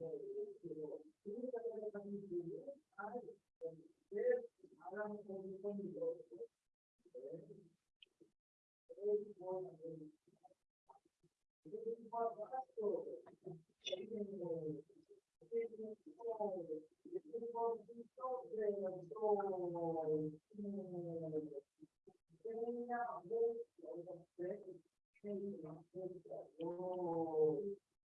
A ver, a ver, a ver,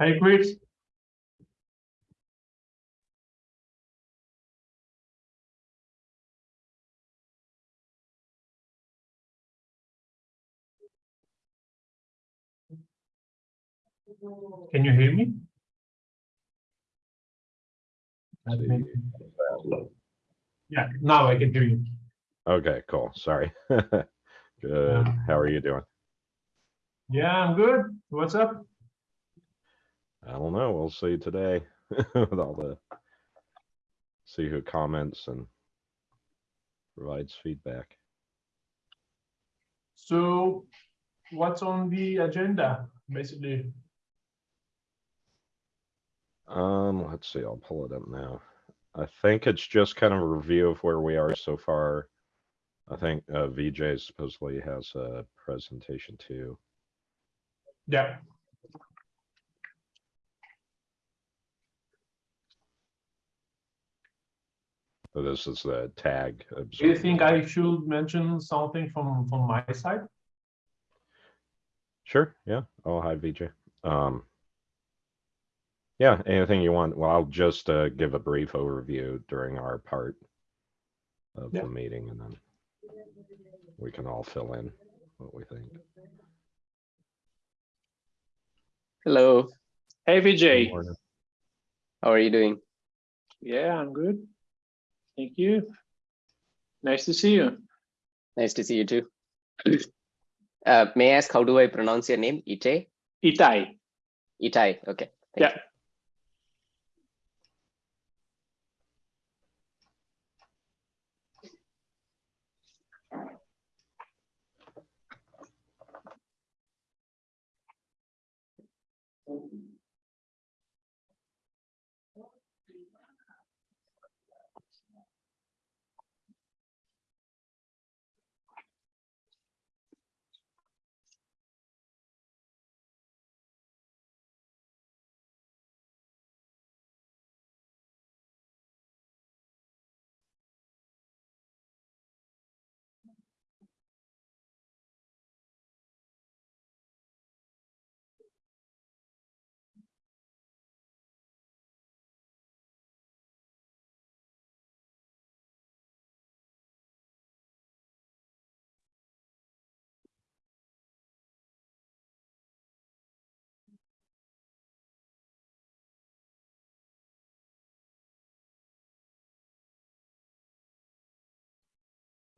Hey, Chris. Can you hear me? Yeah, now I can hear you. Okay, cool. Sorry. Good. Yeah. How are you doing? Yeah, I'm good. What's up? I don't know. We'll see today with all the see who comments and provides feedback. So what's on the agenda, basically? Um, let's see. I'll pull it up now. I think it's just kind of a review of where we are so far. I think uh, Vijay supposedly has a presentation too. Yeah, So this is the tag. do you think I should mention something from, from my side? Sure, yeah. Oh, hi, Vijay. Um, yeah, anything you want. Well, I'll just uh, give a brief overview during our part of Yeah. the meeting and then we can all fill in what we think. Hello, Hey Vijay, how are you doing? yeah, I'm good. Thank you. Nice to see you. Nice to see you too. Uh, may I ask, how do I pronounce your name? Itai? Itai. Itai, okay. thank Yeah. you.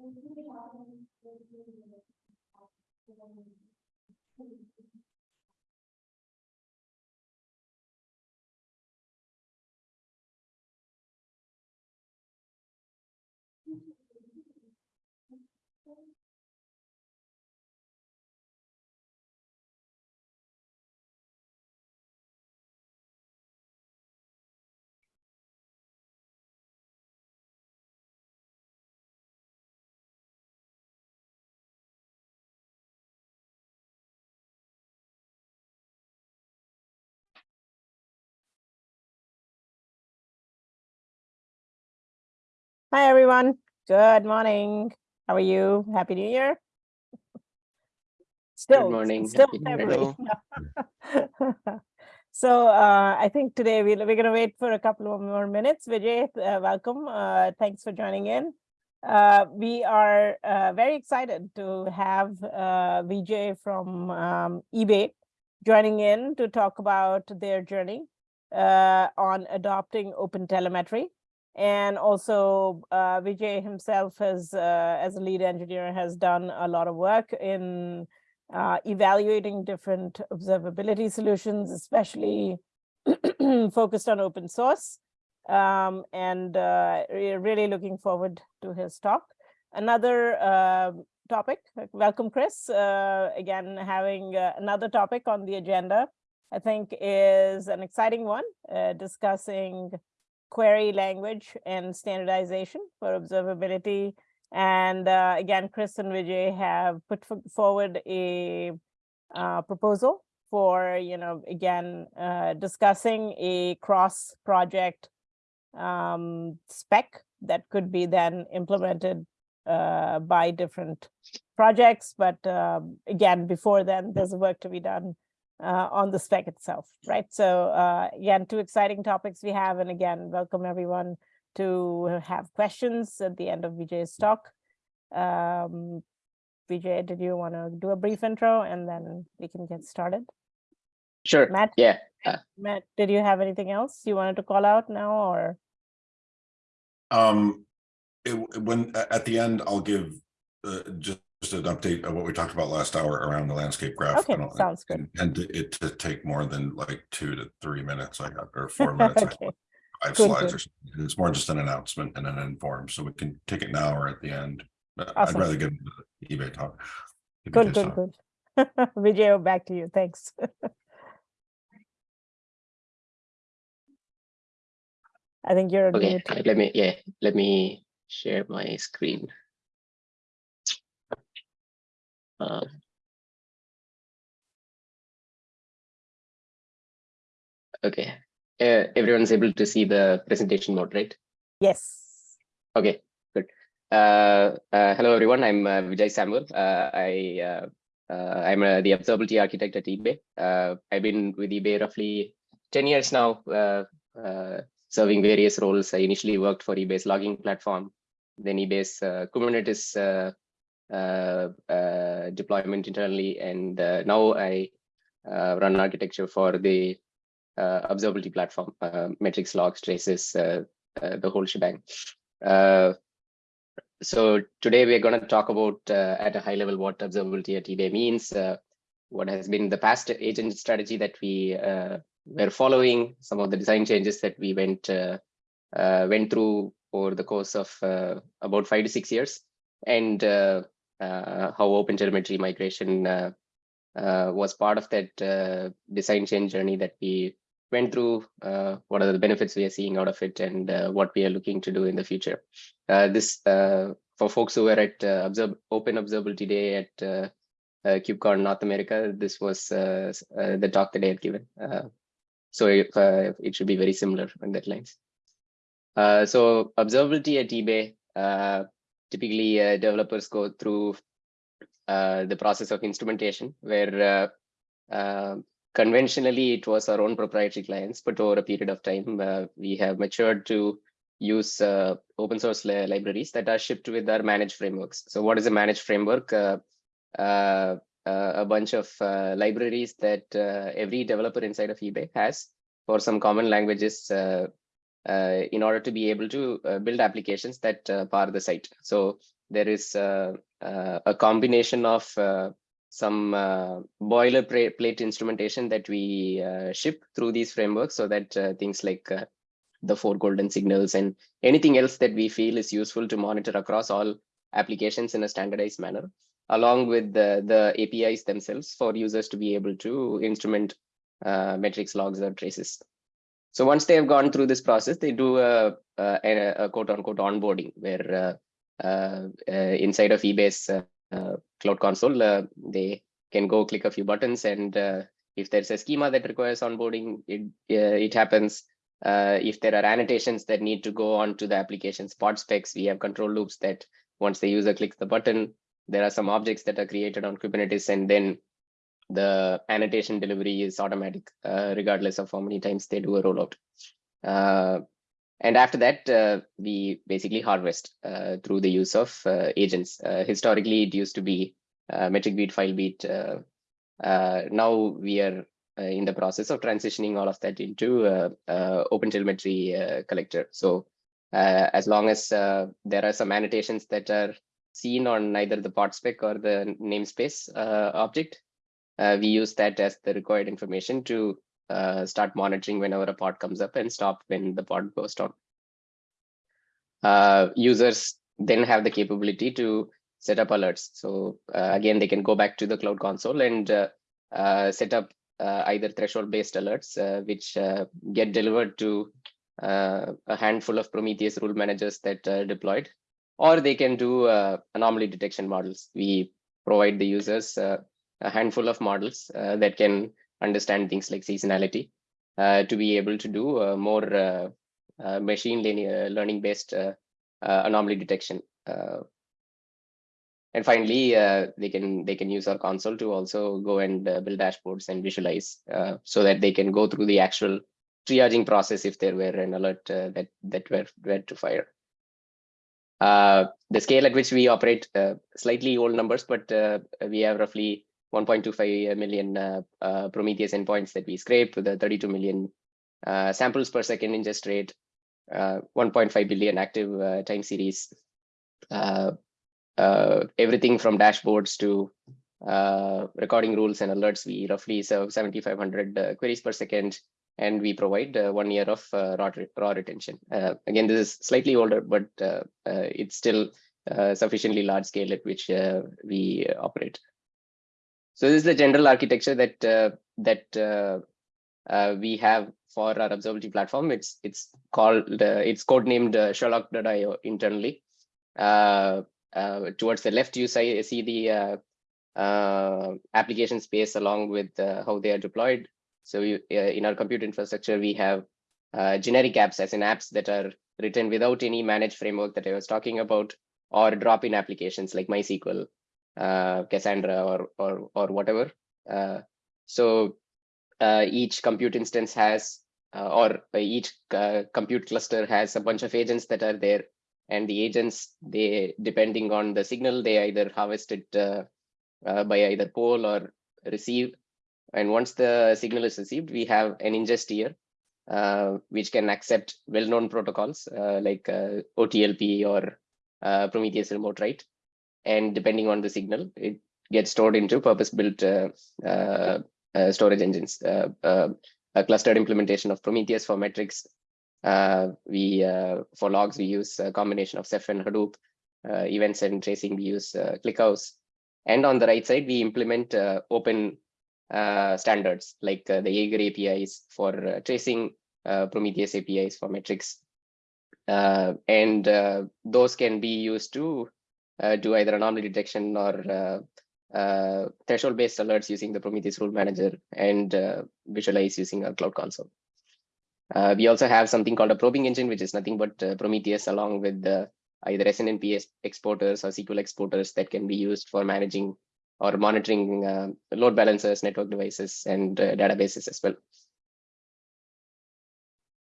Thank you. Hi, everyone. Good morning. How are you? Happy New Year. Still, morning. Still February. So uh, I think today we'll, we're going to wait for a couple of more minutes. Vijay, uh, welcome. Uh, thanks for joining in. Uh, we are uh, very excited to have uh, Vijay from um, eBay joining in to talk about their journey uh, on adopting open telemetry. And also uh, Vijay himself has, uh, as a lead engineer, has done a lot of work in uh, evaluating different observability solutions, especially focused on open source. Um, and uh, re- really looking forward to his talk. Another uh, topic, welcome Chris, uh, again, having another topic on the agenda, I think is an exciting one, discussing query language and standardization for observability and uh, again, Chris and Vijay have put forward a uh, proposal for, you know, again, uh, discussing a cross project um, spec that could be then implemented uh, by different projects. But um, again, before then, there's work to be done uh, on the spec itself, right? So uh, again, two exciting topics we have. And again, welcome everyone to have questions at the end of Vijay's talk. Um, Vijay, did you want to do a brief intro and then we can get started? Sure. Matt, Yeah. Matt, did you have anything else you wanted to call out now or? Um, it, when, at the end, I'll give, uh, just just an update of what we talked about last hour around the landscape graph. Okay, I don't sounds good. Intend to- it to take more than like two to three minutes, I got, or four minutes. I Okay, have Five good, slides good. or something. It's more just an announcement and an inform, so we can take it now or at the end. Uh, Awesome. I'd rather give the eBay talk. eBay good, talk. good, good. Vijay, back to you. Thanks. I think you're Okay. uh, Let me, yeah, let me share my screen. Uh, Okay, uh, everyone's able to see the presentation mode, right? Yes. Okay, good. Uh, uh, hello, everyone. I'm uh, Vijay Samuel. Uh, I uh, uh, I'm uh, the observability architect at eBay. Uh, I've been with eBay roughly 10 years now, uh, uh, serving various roles. I initially worked for eBay's logging platform, then eBay's uh, Kubernetes deployment internally, and uh, now I uh, run architecture for the uh, observability platform, uh, metrics, logs, traces, uh, uh, the whole shebang. Uh, so today we're going to talk about uh, at a high level what observability at eBay means, uh, what has been the past agent strategy that we uh, were following, some of the design changes that we went uh, uh, went through over the course of uh, about five to six years, and uh, uh, how Open OpenTelemetry migration uh, uh, was part of that uh, design change journey that we went through. Uh, what are the benefits we are seeing out of it, and uh, what we are looking to do in the future. Uh, this uh, for folks who were at uh, Open Observability Day at uh, uh, KubeCon North America. This was uh, uh, the talk that I had given. Uh, so uh, it should be very similar on that lines. Uh, so observability at eBay, uh, typically uh, developers go through uh, the process of instrumentation where uh, uh, conventionally it was our own proprietary clients, but over a period of time, uh, we have matured to use uh, open source li- libraries that are shipped with our managed frameworks. So what is a managed framework? A bunch of libraries that every developer inside of eBay has for some common languages in order to be able to uh, build applications that uh, power the site. So there is uh, uh, a combination of uh, some uh, boilerplate instrumentation that we uh, ship through these frameworks so that uh, things like uh, the four golden signals and anything else that we feel is useful to monitor across all applications in a standardized manner, along with the, the APIs themselves for users to be able to instrument uh, metrics, logs, or traces. So once they have gone through this process, they do a, a, a quote unquote onboarding where uh, uh, uh, inside of eBay's cloud console, they can go click a few buttons and if there's a schema that requires onboarding, it, it happens. Uh, if there are annotations that need to go on to the application spot specs, we have control loops that once the user clicks the button, there are some objects that are created on Kubernetes and then the annotation delivery is automatic, uh, regardless of how many times they do a rollout. Uh, and after that, uh, we basically harvest uh, through the use of uh, agents. Uh, historically, it used to be metric beat, file beat. Now we are in the process of transitioning all of that into OpenTelemetry collector. So as long as there are some annotations that are seen on either the pod spec or the namespace object, uh, we use that as the required information to uh, start monitoring whenever a pod comes up and stop when the pod goes down. Uh, users then have the capability to set up alerts. So uh, again, they can go back to the cloud console and uh, uh, set up either threshold based alerts, which get delivered to a handful of Prometheus rule managers that are deployed, or they can do anomaly detection models. We provide the users a handful of models uh, that can understand things like seasonality uh, to be able to do uh, more machine learning, based anomaly detection. And finally, they can they can use our console to also go and build dashboards and visualize so that they can go through the actual triaging process if there were an alert uh, that that were were to fire. Uh, the scale at which we operate, uh, slightly old numbers, but we have roughly 1.25 million uh, uh, Prometheus endpoints that we scrape with a 32 million uh, samples per second ingest rate, uh, 1.5 billion active uh, time series, uh, uh, everything from dashboards to recording rules and alerts. We roughly serve 7,500 uh, queries per second, and we provide one year of raw, raw retention. Again, this is slightly older, but it's still sufficiently large scale at which we operate. So this is the general architecture that uh, that uh, uh, we have for our observability platform. It's it's called uh, it's codenamed uh, Sherlock.io internally. Towards the left, you see, see the application space along with how they are deployed. So you, in our compute infrastructure, we have generic apps as in apps that are written without any managed framework that I was talking about, or drop-in applications like MySQL, Cassandra, or or or whatever. Uh, so uh, each compute instance has, uh, or uh, each uh, compute cluster has a bunch of agents that are there, and the agents they depending on the signal they either harvest it uh, uh, by either poll or receive. And once the signal is received, we have an ingest here uh, which can accept well-known protocols uh, like uh, OTLP or uh, Prometheus remote write. And depending on the signal, it gets stored into purpose-built uh, uh, uh, storage engines. A clustered implementation of Prometheus for metrics. We for logs we use a combination of Ceph and Hadoop. Events and tracing we use ClickHouse. And on the right side, we implement uh, open uh, standards like uh, the Jaeger APIs for tracing, Prometheus APIs for metrics. And those can be used to uh, do either anomaly detection or uh, uh, threshold based alerts using the Prometheus rule manager and uh, visualize using our cloud console. Uh, we also have something called a probing engine, which is nothing but Prometheus along with the either SNMP exporters or SQL exporters that can be used for managing or monitoring load balancers, network devices, and databases as well.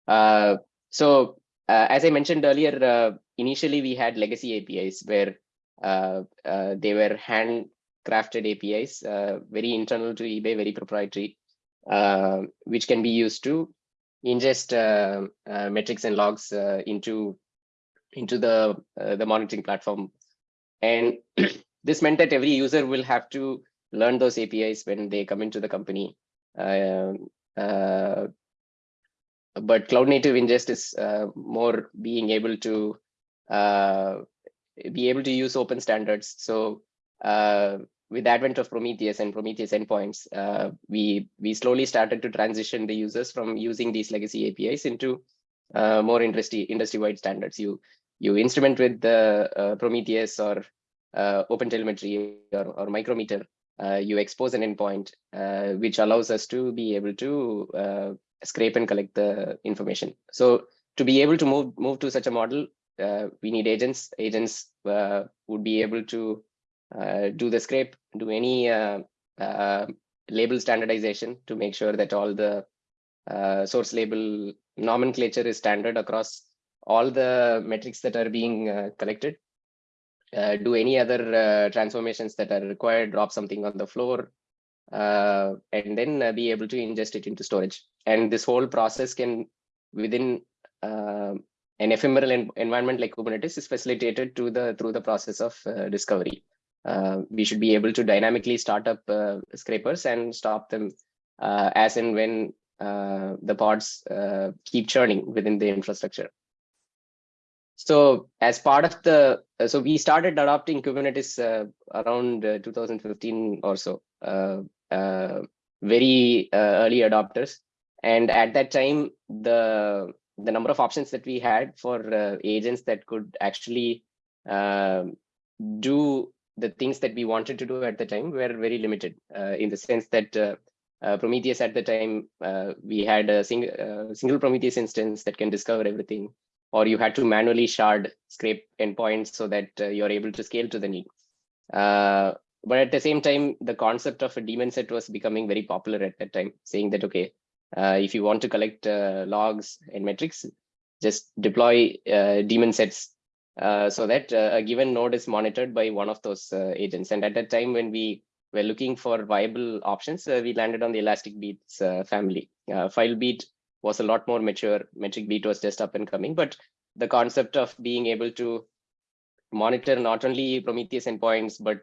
Uh, so, uh, as I mentioned earlier, uh, initially we had legacy APIs where they were handcrafted APIs, uh, very internal to eBay, very proprietary, uh, which can be used to ingest uh, uh, metrics and logs uh, into into the uh, the monitoring platform. And this meant that every user will have to learn those apis when they come into the company. Um, uh, but cloud native ingest is uh, more being able to uh, be able to use open standards so uh, with the advent of Prometheus and Prometheus endpoints, uh, we we slowly started to transition the users from using these legacy APIs into uh, more industry industry-wide standards. You you instrument with the uh, Prometheus or uh, OpenTelemetry or, or Micrometer. Uh, you expose an endpoint, uh, which allows us to be able to scrape and collect the information. So to be able to move move to such a model, uh, we need agents. Agents uh, would be able to uh, do the scrape, do any uh, uh, label standardization to make sure that all the uh, source label nomenclature is standard across all the metrics that are being collected. Do any other transformations that are required, drop something on the floor, and then be able to ingest it into storage. And this whole process can, within an ephemeral en- environment like Kubernetes, is facilitated to the through the process of uh, discovery. Uh, we should be able to dynamically start up uh, scrapers and stop them uh, as and when uh, the pods uh, keep churning within the infrastructure. So as part of the, so we started adopting Kubernetes around uh, 2015 or so, very early adopters. And at that time, the the number of options that we had for uh, agents that could actually um do the things that we wanted to do at the time were very limited uh, in the sense that uh, uh, Prometheus at the time, uh, we had a sing- uh, single Prometheus instance that can discover everything, or you had to manually shard scrape endpoints so that uh, you're able to scale to the need. Uh, but at the same time, the concept of a daemon set was becoming very popular at that time, saying that, okay, uh, if you want to collect uh, logs and metrics, just deploy uh, daemon sets uh, so that uh, a given node is monitored by one of those uh, agents. And at that time, when we were looking for viable options, we landed on the Elastic Beats family. FileBeat was a lot more mature. Metric Beat was just up and coming, but the concept of being able to monitor not only Prometheus endpoints, but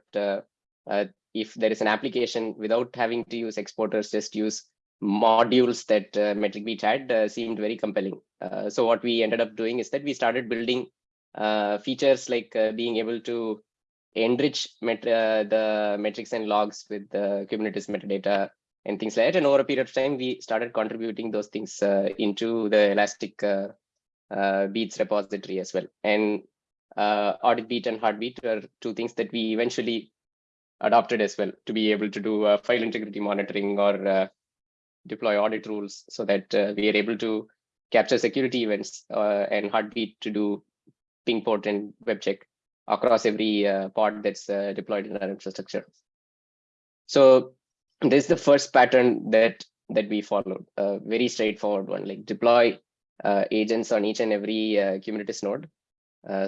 if there is an application without having to use exporters, just use modules that uh, Metric Beat had uh, seemed very compelling. Uh, so what we ended up doing is that we started building uh, features like uh, being able to enrich met- uh, the metrics and logs with the Kubernetes metadata and things like that. And over a period of time, we started contributing those things uh, into the Elastic uh, uh, Beats repository as well. And uh, Audit Beat and Heartbeat are two things that we eventually adopted as well to be able to do uh, file integrity monitoring or uh, deploy audit rules so that uh, we are able to capture security events uh, and Heartbeat to do ping port and web check across every uh, pod that's uh, deployed in our infrastructure. So this is the first pattern that that we followed, a very straightforward one, like deploy uh, agents on each and every uh, Kubernetes node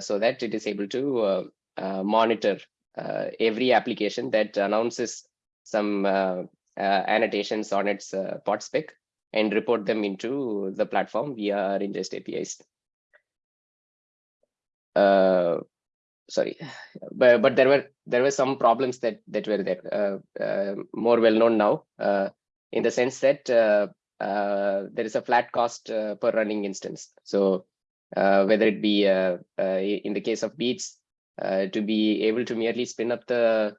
so that it is able to monitor every application that announces some annotations on its uh, pod spec and report them into the platform via ingest APIs. Uh, sorry, but but there were there were some problems that that were there, uh, uh, more well known now, uh, in the sense that uh, uh, there is a flat cost uh, per running instance. So uh, whether it be uh, uh, in the case of Beats, uh, to be able to merely spin up the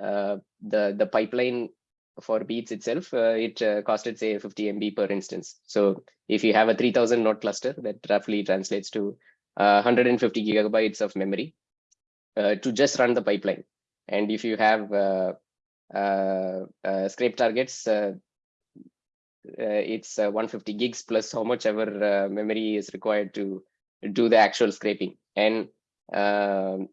uh, the the pipeline for Beats itself, uh, it uh, costed say 50 MB per instance. So if you have a 3000 node cluster, that roughly translates to uh, 150 gigabytes of memory uh, to just run the pipeline. And if you have uh, uh, uh, scrape targets, uh, uh, it's uh, 150 gigs plus how much ever uh, memory is required to do the actual scraping. And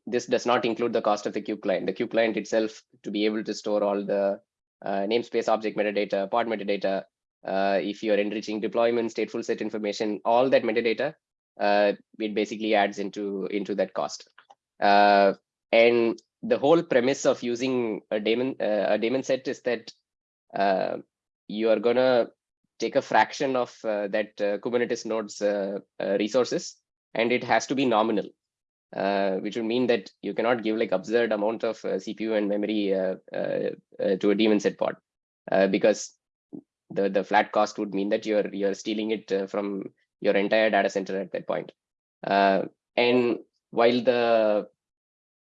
this does not include the cost of the kube client. The kube client itself, to be able to store all the uh, namespace object metadata, pod metadata, uh, if you're enriching deployment, stateful set information, all that metadata, uh, it basically adds into into that cost. Uh, and the whole premise of using a daemon uh, a daemon set is that uh, you are gonna take a fraction of uh, that uh, Kubernetes nodes uh, uh, resources, and it has to be nominal, uh, which would mean that you cannot give like absurd amount of uh, CPU and memory uh, uh, uh, to a daemon set pod, uh, because the the flat cost would mean that you're you're stealing it uh, from your entire data center at that point. Uh, and while the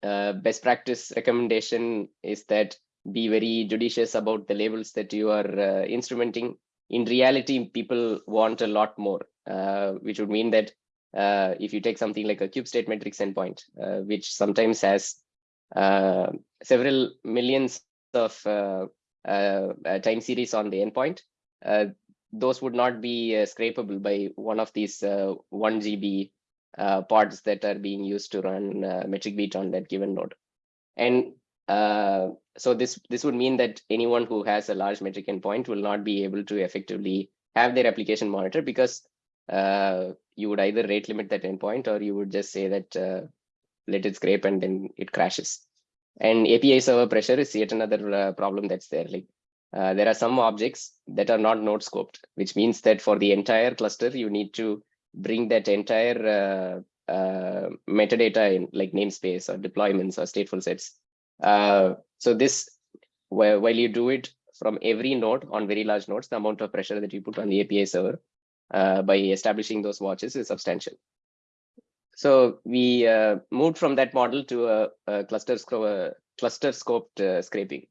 uh, best practice recommendation is that be very judicious about the labels that you are uh, instrumenting. In reality, people want a lot more, uh, which would mean that uh, if you take something like a kube-state-metrics endpoint, uh, which sometimes has uh, several millions of uh, uh, uh, time series on the endpoint, those would not be scrapable by one of these uh, 1 GB pods that are being used to run metric beat on that given node. And so this this would mean that anyone who has a large metric endpoint will not be able to effectively have their application monitor because uh, you would either rate limit that endpoint or you would just say that uh, let it scrape and then it crashes. And API server pressure is yet another uh, problem that's there. Like uh, there are some objects that are not node scoped, which means that for the entire cluster, you need to bring that entire uh, metadata in like namespace or deployments or stateful sets. So this, while, while you do it from every node on very large nodes, the amount of pressure that you put on the API server uh, by establishing those watches is substantial. So we uh, moved from that model to a, a cluster, uh, cluster scoped uh, scraping.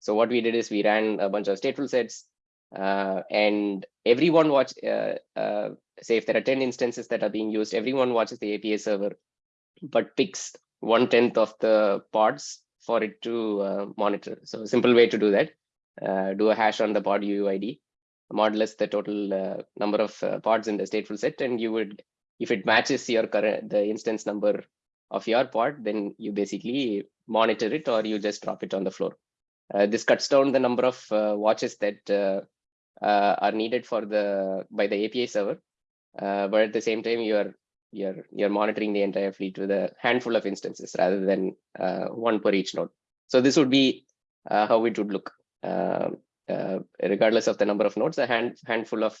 So what we did is we ran a bunch of stateful sets uh, and everyone watch, uh, say if there are 10 instances that are being used, everyone watches the API server, but picks one tenth of the pods for it to monitor. So a simple way to do that, do a hash on the pod UUID, modulus the total uh, number of uh, pods in the stateful set, and you would, if it matches your current the instance number of your pod, then you basically monitor it or you just drop it on the floor. Uh, this cuts down the number of uh, watches that uh, uh, are needed for the by the API server, but at the same time you're you're you're monitoring the entire fleet with a handful of instances rather than one per each node. So this would be how it would look. Uh, regardless of the number of nodes, a hand handful of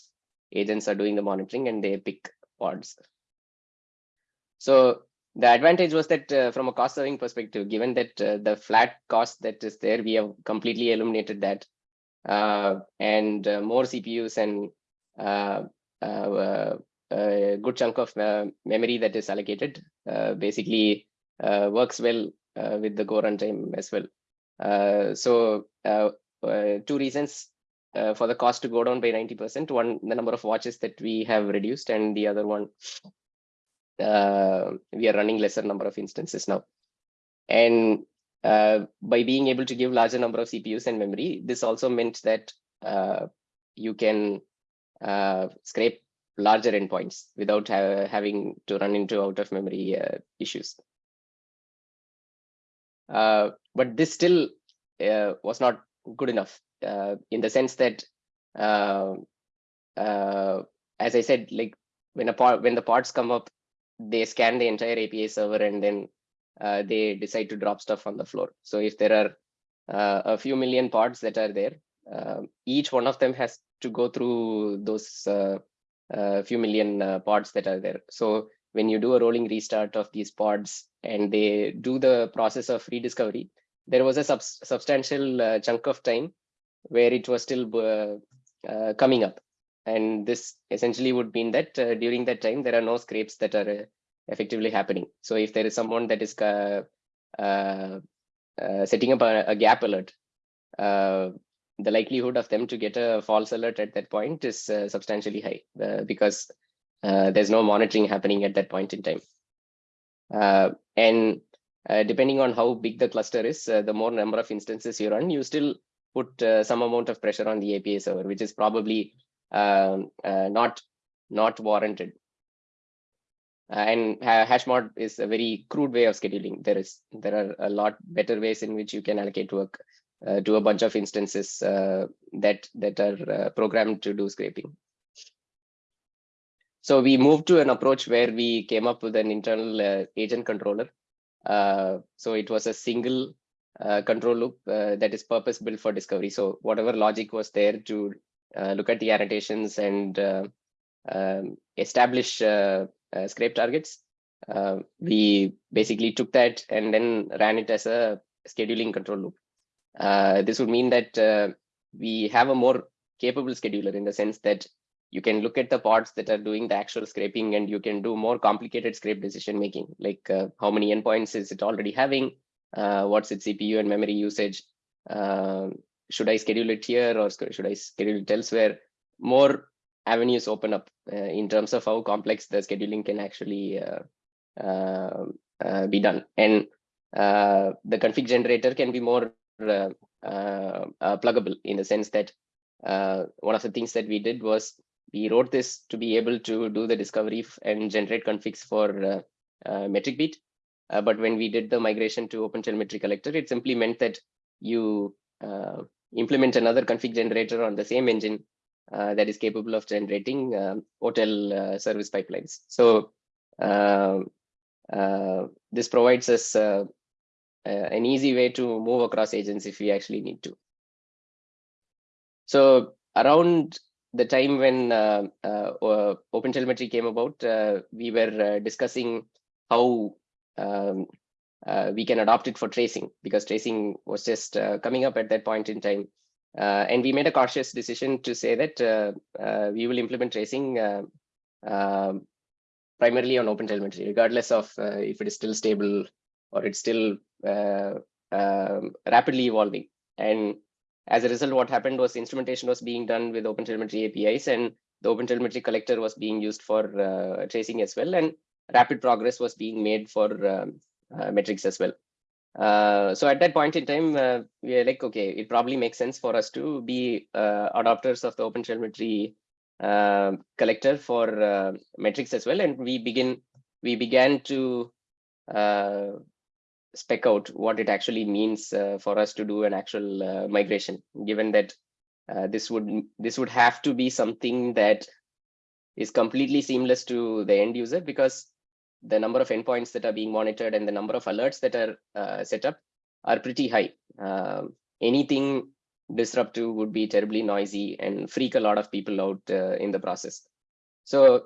agents are doing the monitoring and they pick pods. So the advantage was that uh, from a cost serving perspective, given that uh, the flat cost that is there, we have completely eliminated that. Uh, and uh, more CPUs and a good chunk of memory that is allocated basically works well with the Go runtime as well. So two reasons uh, for the cost to go down by 90%. One, the number of watches that we have reduced and the other one, uh, we are running lesser number of instances now. And uh, by being able to give larger number of CPUs and memory, this also meant that you can scrape larger endpoints without ha having to run into out of memory uh, issues. Uh, but this still uh, was not good enough uh, in the sense that, uh, uh, as I said, like when a part when the parts come up, they scan the entire API server and then uh, they decide to drop stuff on the floor. So if there are uh, a few million pods that are there, um, each one of them has to go through those uh, uh, few million uh, pods that are there. So when you do a rolling restart of these pods and they do the process of rediscovery, there was a sub substantial uh, chunk of time where it was still uh, uh, coming up. And this essentially would mean that uh, during that time, there are no scrapes that are uh, effectively happening. So if there is someone that is setting up a, a gap alert, the likelihood of them to get a false alert at that point is substantially high because there's no monitoring happening at that point in time. And uh, depending on how big the cluster is, uh, the more number of instances you run, you still put uh, some amount of pressure on the API server, which is probably um, uh, not not warranted. Uh, and ha Hashmod is a very crude way of scheduling. There is there are a lot better ways in which you can allocate work to a bunch of instances that that are programmed to do scraping. So we moved to an approach where we came up with an internal agent controller. Uh, so it was a single uh, control loop uh, that is purpose built for discovery. So whatever logic was there to look at the annotations and um, establish scrape targets, we basically took that and then ran it as a scheduling control loop. Uh, this would mean that uh, we have a more capable scheduler in the sense that you can look at the pods that are doing the actual scraping and you can do more complicated scrape decision making, like uh, how many endpoints is it already having, uh, what's its CPU and memory usage, uh, should I schedule it here or should I schedule it elsewhere? More avenues open up uh, in terms of how complex the scheduling can actually uh, uh, be done. And the config generator can be more pluggable in the sense that one of the things that we did was we wrote this to be able to do the discovery and generate configs for uh, uh, metric beat. Uh, but when we did the migration to OpenTelemetry Collector, it simply meant that you implement another config generator on the same engine uh, that is capable of generating um, OTel uh, service pipelines. So um, uh, this provides us an easy way to move across agents if we actually need to. So around the time when uh, uh, uh, OpenTelemetry came about, uh, we were uh, discussing how um, we can adopt it for tracing because tracing was just coming up at that point in time. And we made a cautious decision to say that we will implement tracing um, primarily on OpenTelemetry, regardless of if it is still stable or it's still um, rapidly evolving. And as a result, what happened was instrumentation was being done with OpenTelemetry APIs and the OpenTelemetry collector was being used for uh, tracing as well. And rapid progress was being made for um, uh, metrics as well. Uh, so at that point in time, uh, we are like, okay, it probably makes sense for us to be uh, adopters of the OpenTelemetry uh, collector for uh, metrics as well. And we begin, we began to spec out what it actually means uh, for us to do an actual uh, migration, given that uh, this would this would have to be something that is completely seamless to the end user because the number of endpoints that are being monitored and the number of alerts that are uh, set up are pretty high. Um, anything disruptive would be terribly noisy and freak a lot of people out uh, in the process. So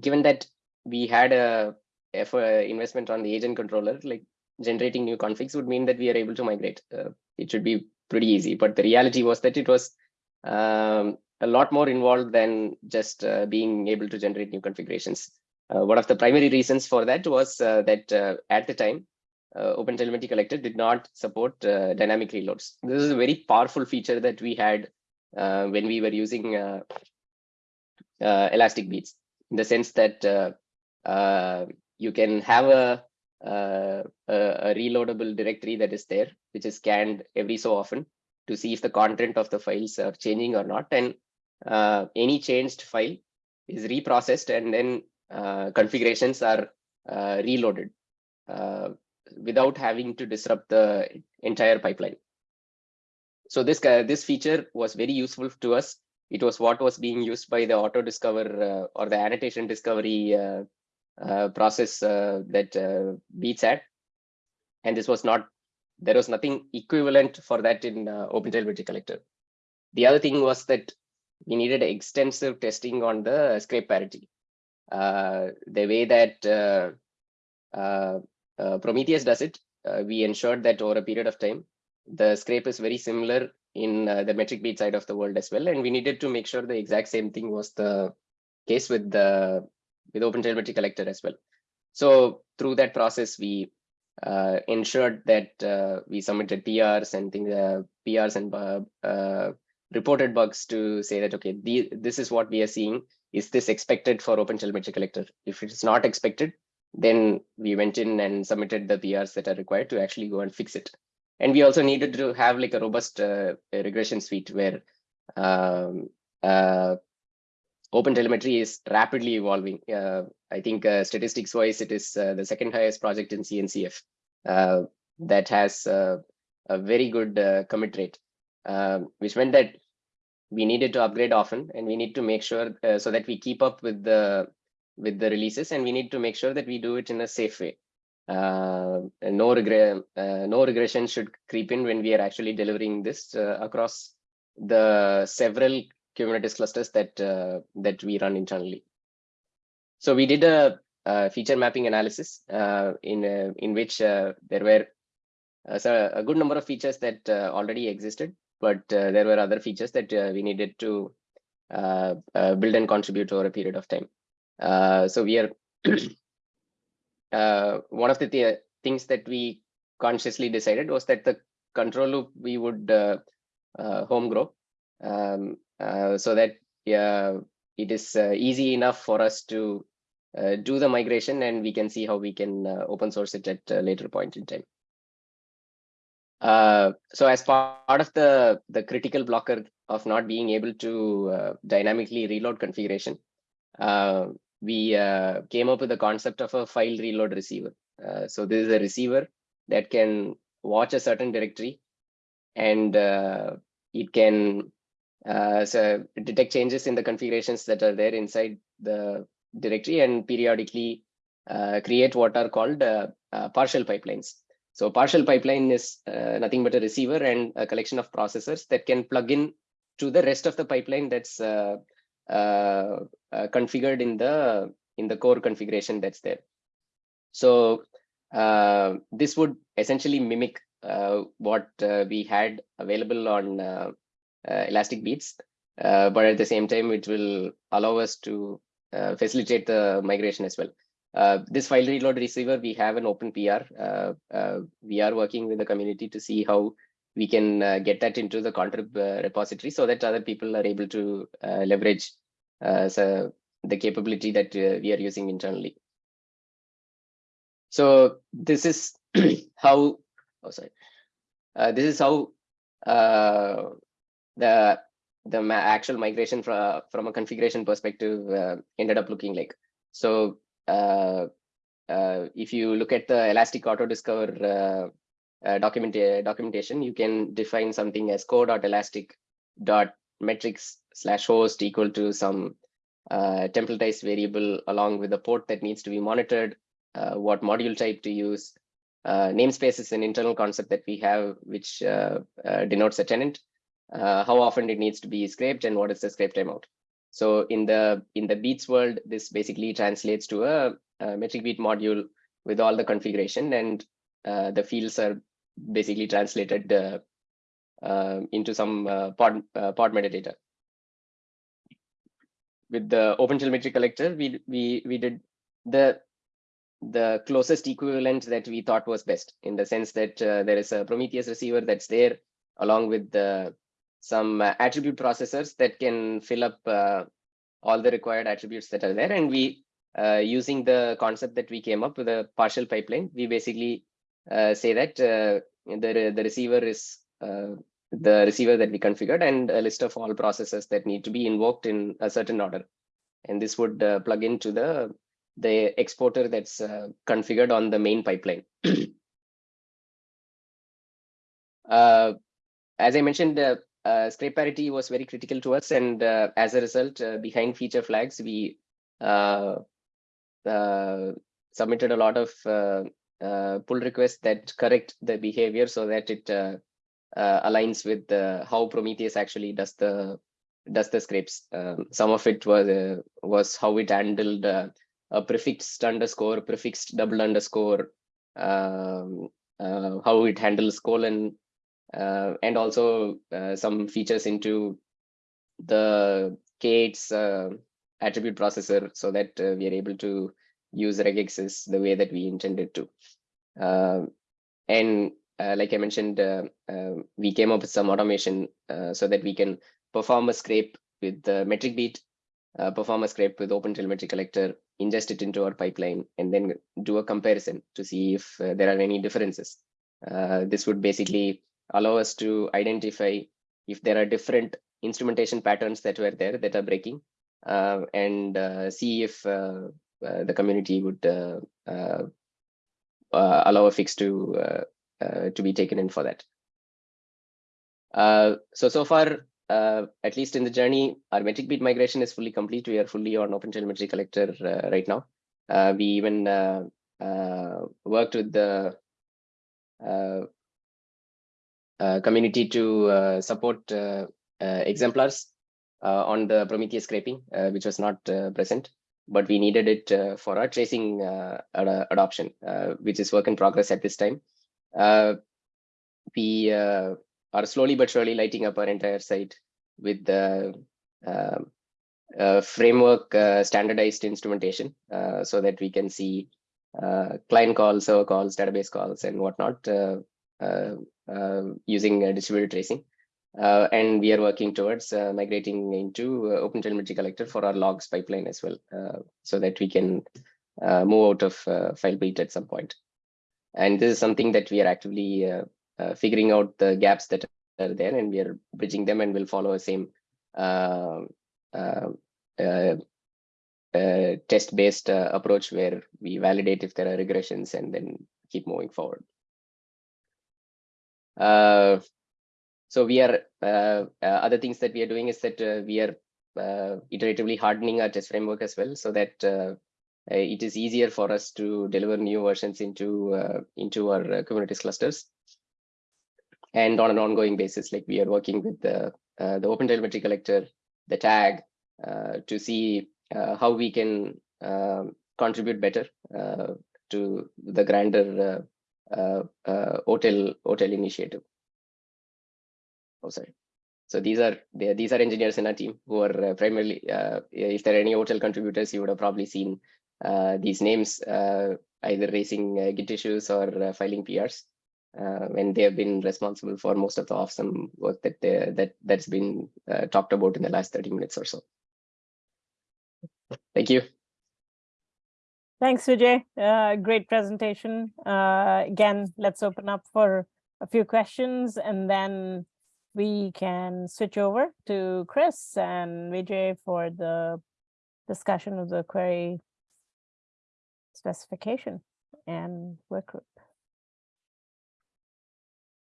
given that we had a effort investment on the agent controller, like generating new configs would mean that we are able to migrate. Uh, it should be pretty easy, but the reality was that it was um, a lot more involved than just uh, being able to generate new configurations. Uh, one of the primary reasons for that was uh, that uh, at the time, uh, OpenTelemetry Collector did not support uh, dynamic reloads. This is a very powerful feature that we had when we were using Elastic Beats, in the sense that you can have a, uh, a, reloadable directory that is there, which is scanned every so often to see if the content of the files are changing or not. And uh, any changed file is reprocessed and then uh, configurations are uh, reloaded uh, without having to disrupt the entire pipeline. So this uh, this feature was very useful to us. It was what was being used by the auto discover or the annotation discovery process uh, that uh, Beats at. and this was not there was nothing equivalent for that in uh, OpenTelemetry Collector. The other thing was that we needed extensive testing on the scrape parity. Uh, the way that uh, uh, uh, Prometheus does it, uh, we ensured that over a period of time, the scrape is very similar in uh, the metric beat side of the world as well. And we needed to make sure the exact same thing was the case with the with OpenTelemetry Collector as well. So through that process, we uh, ensured that uh, we submitted PRs and things, uh, PRs and uh, uh, reported bugs to say that, okay, the, this is what we are seeing. Is this expected for OpenTelemetry Collector? If it's not expected, then we went in and submitted the PRs that are required to actually go and fix it. And we also needed to have like a robust uh, regression suite where um, uh, OpenTelemetry is rapidly evolving. Uh, I think uh, statistics wise, it is uh, the second highest project in CNCF that has a very good commit rate, which meant that we needed to upgrade often and we need to make sure so that we keep up with the with the releases and we need to make sure that we do it in a safe way. Uh, no regret, uh, no regression should creep in when we are actually delivering this uh, across the several Kubernetes clusters that uh, that we run internally. So we did a, a feature mapping analysis uh, in uh, in which uh, there were uh, so a good number of features that uh, already existed, but there were other features that we needed to build and contribute over a period of time. So we are one of the th- things that we consciously decided was that the control loop we would home grow um, so that yeah, it is uh, easy enough for us to uh, do the migration and we can see how we can uh, open source it at a later point in time. Uh, so as part of the, the critical blocker of not being able to uh, dynamically reload configuration, uh, we uh, came up with the concept of a file reload receiver. Uh, so this is a receiver that can watch a certain directory and uh, it can uh, so detect changes in the configurations that are there inside the directory and periodically uh, create what are called uh, uh, partial pipelines. So partial pipeline is uh, nothing but a receiver and a collection of processors that can plug in to the rest of the pipeline that's configured in the in the core configuration that's there. So this would essentially mimic what we had available on Elastic Beats, uh, but at the same time, it will allow us to uh, facilitate the migration as well. Uh, this file reload receiver, we have an open PR. Uh, uh, we are working with the community to see how we can uh, get that into the contrib uh, repository so that other people are able to uh, leverage uh, so the capability that uh, we are using internally. So this is how, oh sorry, uh, this is how uh, the the actual migration from from a configuration perspective uh, ended up looking like. So uh, uh, if you look at the Elastic Auto Discover uh, uh, document documentation, you can define something as core.elastic dot metrics slash host equal to some uh, templatized variable along with the port that needs to be monitored, uh, what module type to use. Uh, namespace is an internal concept that we have, which uh, uh, denotes a tenant, uh, how often it needs to be scraped and what is the scrape timeout. So in the in the beats world, this basically translates to a, a metric beat module with all the configuration and uh, the fields are basically translated uh, uh, into some uh, pod, pod metadata. With the OpenTelemetry collector, we we we did the the closest equivalent that we thought was best in the sense that uh, there is a Prometheus receiver that's there along with the some uh, attribute processors that can fill up uh, all the required attributes that are there. And we, uh, using the concept that we came up with a partial pipeline, we basically say that the, the receiver is the receiver that we configured and a list of all processes that need to be invoked in a certain order. And this would uh, plug into the, the exporter that's uh, configured on the main pipeline. Uh, as I mentioned, uh, scrape parity was very critical to us, and uh, as a result, uh, behind feature flags, we uh, submitted a lot of uh, uh, pull requests that correct the behavior so that it aligns with how Prometheus actually does the does the scrapes. Um, some of it was was how it handled a prefixed underscore, prefixed double underscore, um, how it handles colon, uh, and also uh, some features into the K8's uh, attribute processor so that uh, we are able to use regexes the way that we intended to. Uh, and uh, like I mentioned, we came up with some automation so that we can perform a scrape with the metric beat, perform a scrape with OpenTelemetry collector, ingest it into our pipeline, and then do a comparison to see if there are any differences. This would basically allow us to identify if there are different instrumentation patterns that were there that are breaking uh, and uh, see if uh, uh, the community would uh, uh, allow a fix to to be taken in for that. So so far, at least in the journey, our metric beat migration is fully complete. We are fully on OpenTelemetry collector right now. We even worked with the community to uh, support uh, uh, exemplars uh, on the Prometheus scraping, uh, which was not uh, present, but we needed it uh, for our tracing uh, ad- adoption, uh, which is work in progress at this time. Uh, we uh, are slowly but surely lighting up our entire site with the uh, uh, framework uh, standardized instrumentation uh, so that we can see uh, client calls, server calls, database calls, and whatnot uh, uh, uh, using uh, distributed tracing. Uh, and we are working towards uh, migrating into uh, OpenTelemetry collector for our logs pipeline as well, uh, so that we can uh, move out of uh, FileBeat at some point. And this is something that we are actively uh, uh, figuring out the gaps that are there, and we are bridging them, and we'll follow the same uh, uh, uh, uh, test-based uh, approach where we validate if there are regressions and then keep moving forward. Uh, so we are uh, uh, other things that we are doing is that uh, we are iteratively hardening our test framework as well, so that it is easier for us to deliver new versions into into our Kubernetes clusters. And on an ongoing basis, like we are working with the uh, the Open Telemetry Collector, the tag, to see how we can contribute better to the grander uh, uh, OTel OTel initiative. Oh, sorry. So these are these are engineers in our team who are uh, primarily. If there are any OTel contributors, you would have probably seen these names either raising Git issues or filing PRs. Uh, and they have been responsible for most of the awesome work that they, that that's been uh, talked about in the last 30 minutes or so. Thank you. Thanks, Vijay. Uh, great presentation. Uh, again, let's open up for a few questions and then we can switch over to Chris and Vijay for the discussion of the query specification and work group.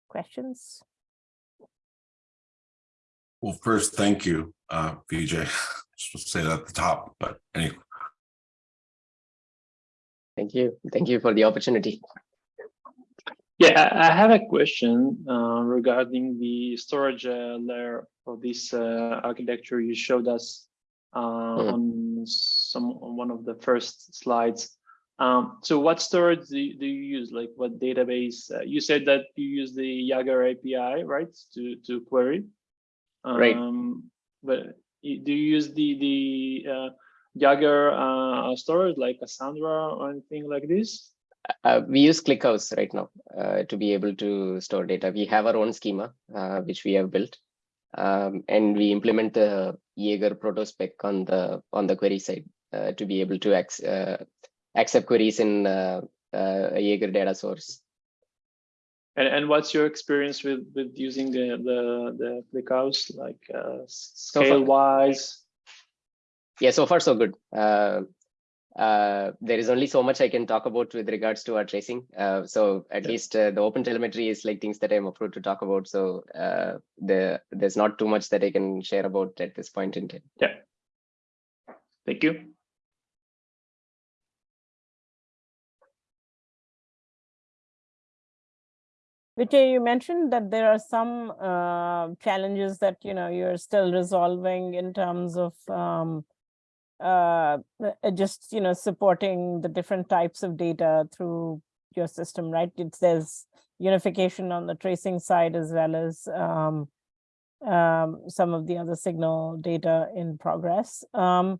Questions? Well, first, thank you, uh, Vijay. Just to say that at the top, but anyway, Thank you. Thank you for the opportunity. Yeah, I have a question uh, regarding the storage uh, layer of this uh, architecture you showed us uh, Mhm. on some on one of the first slides. Um, so what storage do you, do you use? Like what database? Uh, you said that you use the Jaeger API, right, to to query. Right. Um, but do you use the the uh, Jaeger uh, storage like Cassandra or anything like this? Uh, we use ClickHouse right now uh, to be able to store data. We have our own schema, uh, which we have built, um, and we implement the Jaeger protospec on the on the query side uh, to be able to uh, accept queries in uh, uh, a Jaeger data source. And and what's your experience with with using the the the ClickHouse like uh, scale wise? Yeah, so far so good. Uh, uh, there is only so much I can talk about with regards to our tracing. Uh, so at Yeah. least uh, the open telemetry is like things that I'm approved to talk about. So uh, the there's not too much that I can share about at this point in time. Yeah. Thank you. Vijay, you mentioned that there are some uh, challenges that you know you're still resolving in terms of um, uh, uh, just you know supporting the different types of data through your system, right? It's there's unification on the tracing side as well as um, um, some of the other signal data in progress. Um,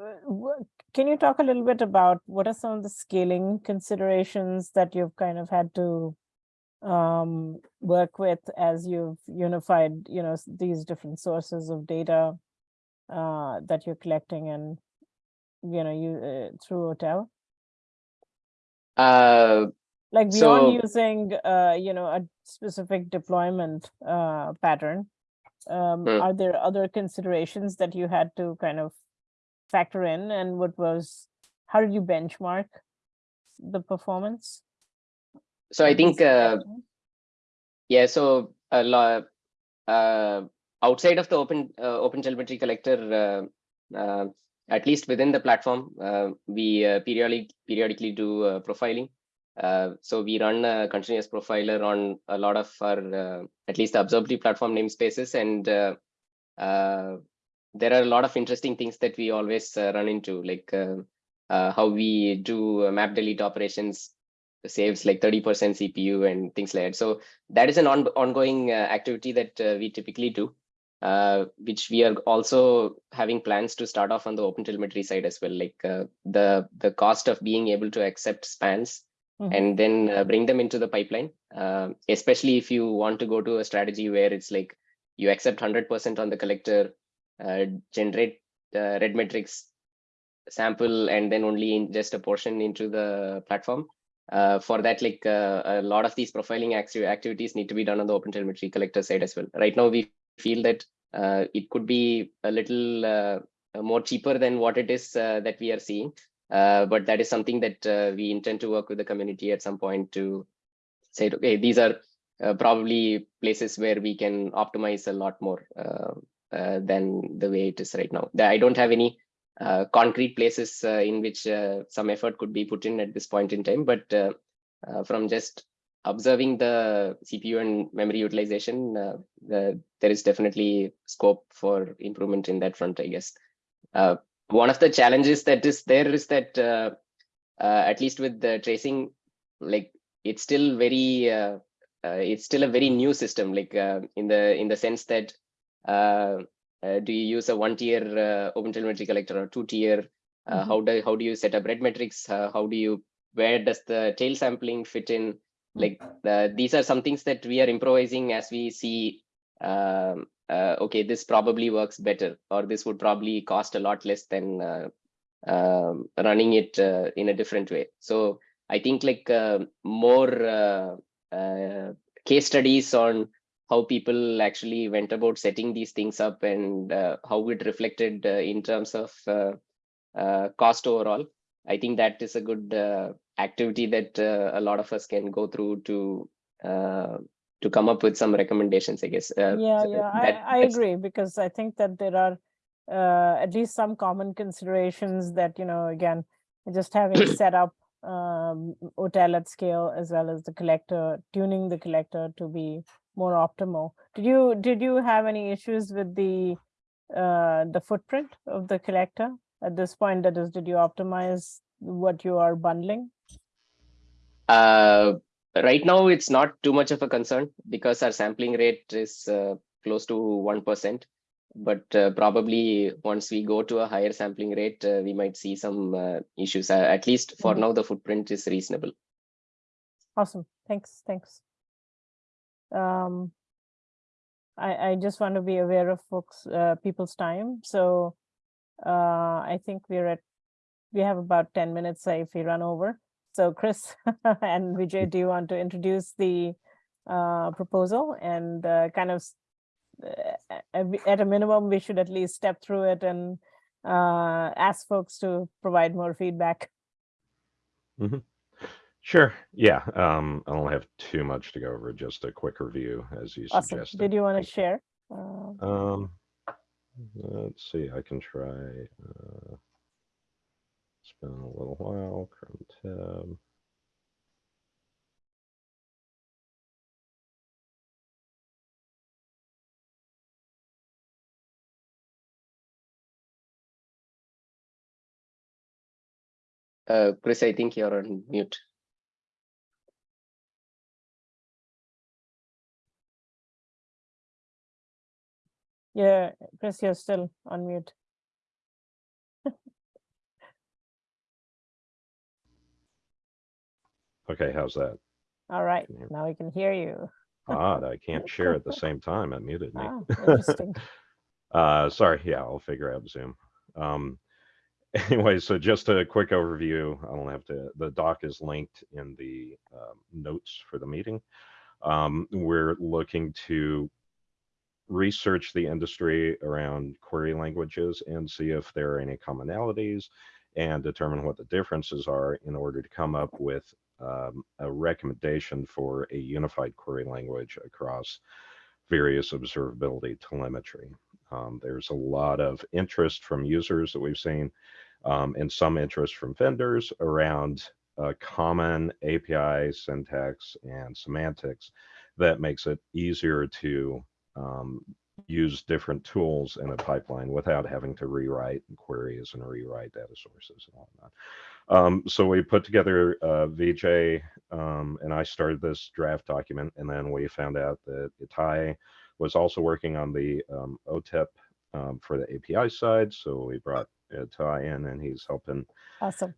uh, can you talk a little bit about what are some of the scaling considerations that you've kind of had to um, work with as you've unified, you know, these different sources of data uh, that you're collecting and, you know, you uh, through OTel? Uh, Like So- beyond using, uh, you know, a specific deployment uh, pattern, um, Hmm. are there other considerations that you had to kind of factor in? And what was, how did you benchmark the performance? so I think uh? Yeah, so a lot uh, outside of the open uh, open telemetry collector, uh, uh, at least within the platform, uh, we uh, periodic periodically do profiling. So we run a continuous profiler on a lot of our at least the observability platform namespaces, and there are a lot of interesting things that we always run into, like how we do map delete operations saves like 30% CPU and things like that. So that is an on- ongoing uh, activity that uh, we typically do, uh, which we are also having plans to start off on the open telemetry side as well. Like uh, the the cost of being able to accept spans Mhm. and then uh, bring them into the pipeline, uh, especially if you want to go to a strategy where it's like you accept 100% on the collector, uh, generate uh, red metrics sample, and then only ingest a portion into the platform uh, for that, like uh, a lot of these profiling acti- activities need to be done on the open telemetry collector side as well. Right now, we feel that uh, it could be a little uh, uh, more cheaper than what it is uh, that we are seeing. Uh, but that is something that uh, we intend to work with the community at some point to say, okay, these are probably places where we can optimize a lot more than the way it is right now. I don't have any concrete places in which some effort could be put in at this point in time, but from just observing the CPU and memory utilization, uh, the, there is definitely scope for improvement in that front, I guess. Uh, one of the challenges that is there is that uh, uh, at least with the tracing, like it's still very, uh, uh, it's still a very new system, like uh, in the in the sense that uh, uh, do you use a one tier uh, open telemetry collector or two tier? Uh, Mhm. How do how do you set up red metrics? Uh, how do you where does the tail sampling fit in? Like the, these are some things that we are improvising as we see. Um, uh, okay, this probably works better, or this would probably cost a lot less than uh, um, running it uh, in a different way. So I think like uh, more uh, uh, case studies on how people actually went about setting these things up and uh, how it reflected uh, in terms of uh, uh, cost overall. I think that is a good uh, activity that uh, a lot of us can go through to uh, to come up with some recommendations. I guess. Uh, Yeah, yeah, that- I, I agree because I think that there are uh, at least some common considerations that, you know, again, just having set up um, OTel at scale as well as the collector, tuning the collector to be more optimal. Did you, did you have any issues with the uh, the footprint of the collector? At this point, that is, did you optimize what you are bundling? Uh, right now, it's not too much of a concern because our sampling rate is uh, close to 1%. But uh, probably once we go to a higher sampling rate, uh, we might see some uh, issues. Uh, at least for Mhm. now, the footprint is reasonable. Awesome, thanks, thanks. Um, I, I just want to be aware of folks, uh, people's time, so uh, I think we're at, we have about ten minutes if we run over. So Chris and Vijay, do you want to introduce the uh, proposal and uh, kind of uh, at a minimum, we should at least step through it and uh, ask folks to provide more feedback. Sure. Yeah. Um, I don't have too much to go over, just a quick review as you Awesome. suggested. Did you want to share? Uh, Um, let's see, I can try, uh, been a little while, Chrome tab. Uh, Chris, I think you're on mute. Yeah, Chris, you're still on mute. Okay, how's that? All right, you- now we can hear you. Odd, I can't share at the same time, it muted me. Ah, interesting. Uh, sorry, yeah, I'll figure out Zoom. Um, anyway, so just a quick overview. I don't have to, the doc is linked in the um, notes for the meeting. Um, we're looking to research the industry around query languages and see if there are any commonalities and determine what the differences are in order to come up with um, a recommendation for a unified query language across various observability telemetry. Um, there's a lot of interest from users that we've seen um, and some interest from vendors around a common API syntax and semantics that makes it easier to um, use different tools in a pipeline without having to rewrite queries and rewrite data sources and whatnot. Um, so we put together uh, Vijay um, and I started this draft document and then we found out that Itai was also working on the um, OTEP um, for the API side. So we brought Itai in and he's helping Awesome.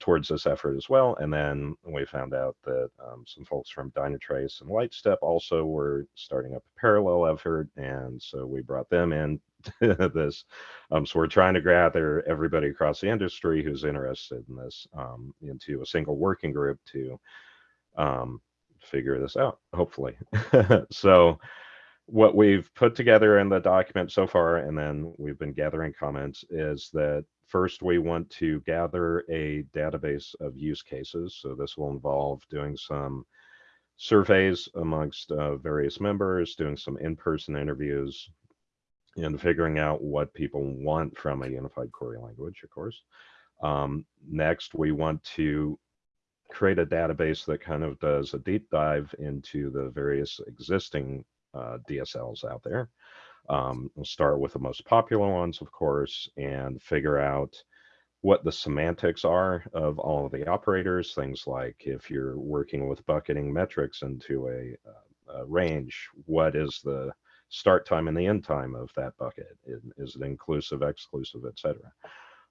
Towards this effort as well. And then we found out that um, some folks from Dynatrace and Lightstep also were starting up a parallel effort. And so we brought them in to this. Um, so we're trying to gather everybody across the industry who's interested in this um, into a single working group to um, figure this out, hopefully. so what we've put together in the document so far, and then we've been gathering comments, is that first we want to gather a database of use cases. So this will involve doing some surveys amongst uh, various members, doing some in-person interviews, and figuring out what people want from a unified query language, of course. Um, next, we want to create a database that kind of does a deep dive into the various existing uh, DSLs out there. Um, we'll start with the most popular ones, of course, and figure out what the semantics are of all of the operators. Things like if you're working with bucketing metrics into a, uh, a range, what is the start time and the end time of that bucket? Is, it inclusive, exclusive, etc.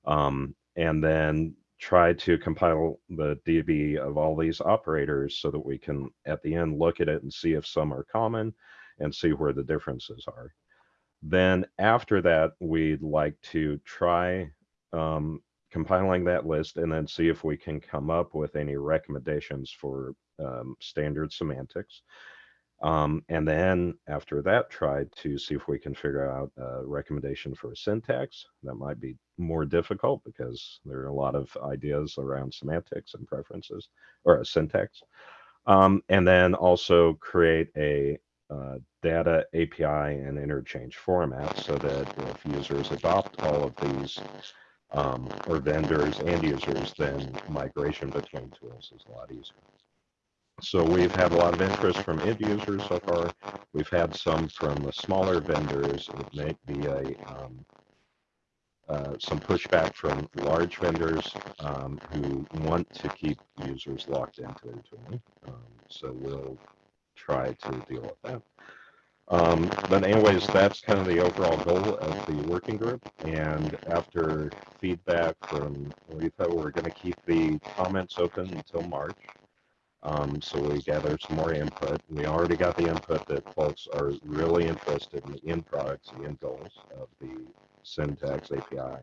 Um, and then try to compile the DB of all these operators so that we can, at the end, look at it and see if some are common and see where the differences are. Then after that, we'd like to try um, compiling that list and then see if we can come up with any recommendations for um, standard semantics. Um, and then after that, try to see if we can figure out a recommendation for a syntax. That might be more difficult because there are a lot of ideas around semantics and preferences or a syntax. Um, and then also create a uh, data API and interchange format so that if users adopt all of these um, or vendors and users, then migration between tools is a lot easier. So we've had a lot of interest from end users so far. We've had some from the smaller vendors. It may be a um, uh, some pushback from large vendors um, who want to keep users locked into their tooling. Um, so we'll try to deal with that. Um, but anyways, that's kind of the overall goal of the working group. And after feedback from Letha, we're going to keep the comments open until March. Um, so we gather some more input. We already got the input that folks are really interested in the end products, the end goals of the syntax API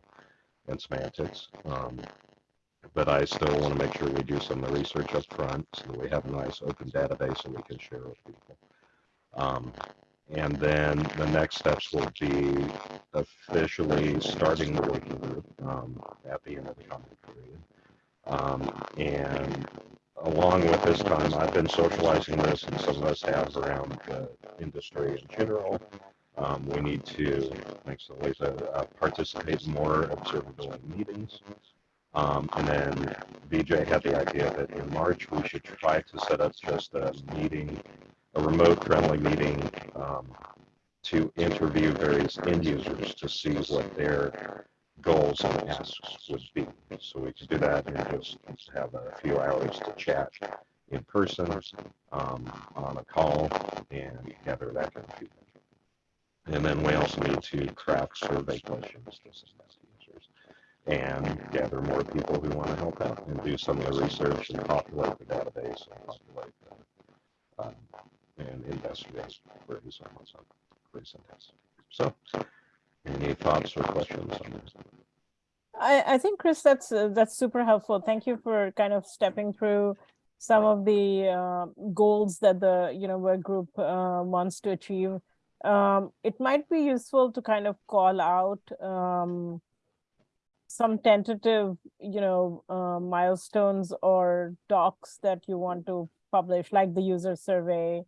and semantics. Um, but I still want to make sure we do some of the research up front so that we have a nice open database that we can share with people. Um, and then the next steps will be officially starting the working group um, at the end of the comment period. Um, and along with this time, I've been socializing this, and some of us have around the industry in general. Um, we need to, thanks to Lisa, uh, participate more observability meetings. Um, and then Vijay had the idea that in March we should try to set up just a meeting, a remote friendly meeting um, to interview various end users to see what their goals and asks would be. So we could do that and just have a few hours to chat in person um, on a call and gather that kind of feedback. And then we also need to craft survey questions and gather more people who want to help out and do some of the research and populate the database and populate the, um, and investigate queries on what's on query syntax. So, any thoughts or questions on this? I, I think, Chris, that's uh, that's super helpful. Thank you for kind of stepping through some of the uh, goals that the you know work group uh, wants to achieve. Um, it might be useful to kind of call out um, some tentative, you know, uh, milestones or docs that you want to publish, like the user survey